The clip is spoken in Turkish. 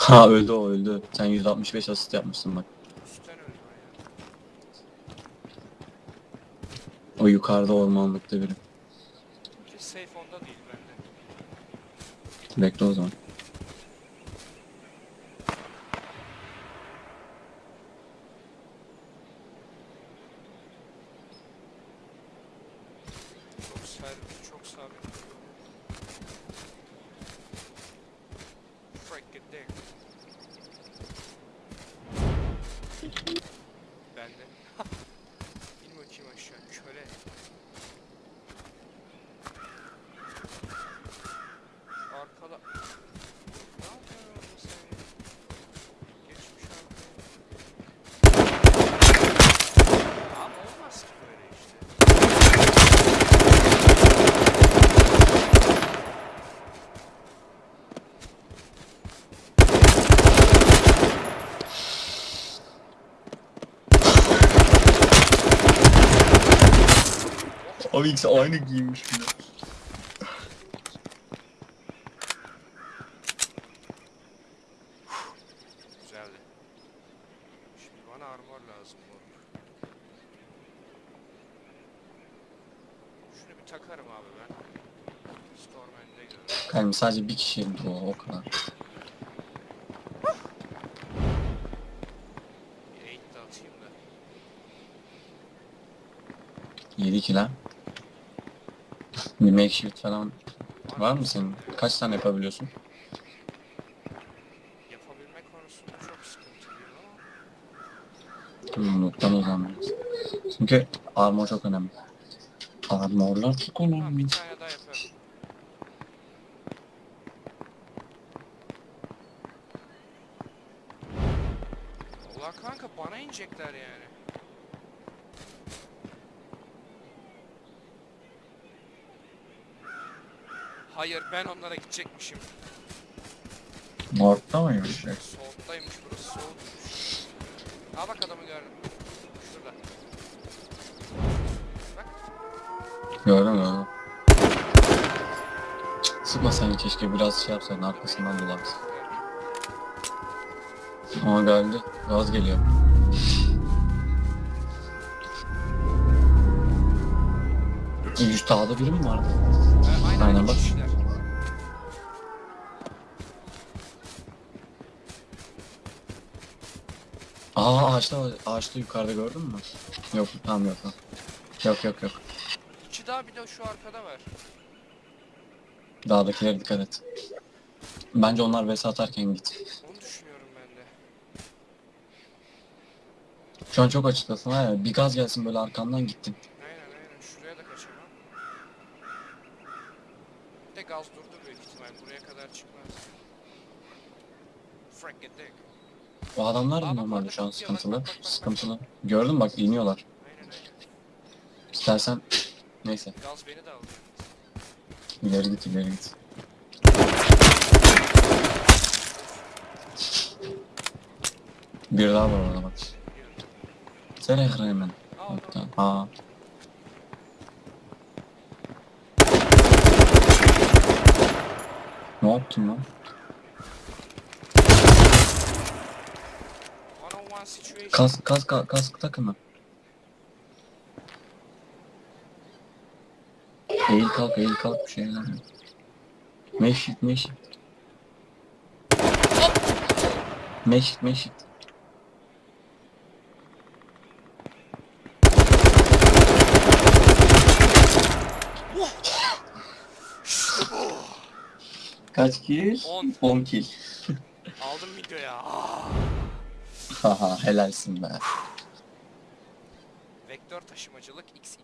Ha öldü o öldü. Sen 165 asist yapmışsın bak. Üstten öldü O yukarıda ormanlıkta biri. Ki safe onda değil bende. Bekle o zaman. Çok sabit, çok sabit. Freaking dick. Bende. İn bakayım aşağı, köle. Arkada. Ne yapıyorsun orada sen ya? Geçmiş arkaya. Ama olmaz ki böyle işte. Abi ikisi aynı giymiş bile. Güzeldi. Şimdi bana armor lazım moruk. Şunu bir takarım abi ben. Stormhand'e göre. Kalbim sadece bir kişi bu o kadar. Bir 8 de atayım da. 7 kill ha. Bir makeshift falan var mı senin? Kaç tane yapabiliyorsun? Yapabilme konusunda çok sıkıntılıyım ama. Noktan o zaman. Çünkü armor çok önemli. Armorlar çok Tamam önemli. bir tane daha. Allah kanka bana inecekler yani. Hayır ben onlara gidecekmişim. North'ta mıymış? Soğuktaymış burası soğukmuş. Aa bak adamı gördüm. Şurada. Bak. Gördüm gördüm. Cık, Sıkmasaydın keşke biraz şey yapsaydın arkasından dolaksın. Ama geldi. Gaz geliyor. Üç dağda biri mi vardı? Aynen, bak. Aa ağaçta ağaçta yukarıda gördün mü? Yok tamam yok. Yok yok yok. yok. İki daha bir de şu arkada var. Dağdakilere dikkat et. Bence onlar vs atarken git. Onu düşünüyorum ben de. Şu an çok açıklasın ha ya. Bir gaz gelsin böyle arkandan gittin. Aynen aynen şuraya da kaçamam. Bir de gaz durdu büyük ihtimal buraya kadar çıkmaz. O adamlar da normalde şu an sıkıntılı. Sıkıntılı. Gördün bak iniyorlar. İstersen neyse Gaz beni de aldı. ileri git ileri git. Bir daha var orada bak. Sen ekran hemen. Aa orada. Hatta. Aa. Ne yaptın lan? Kask kask kask, kask takımı. Eğil kalk eğil kalk bir şeyler yap. Meşit meşit. Meşit meşit. Kaç kill? 10. 10 kill. Aldım videoya. Aa. Haha helalsin be. Vektör taşımacılık XX.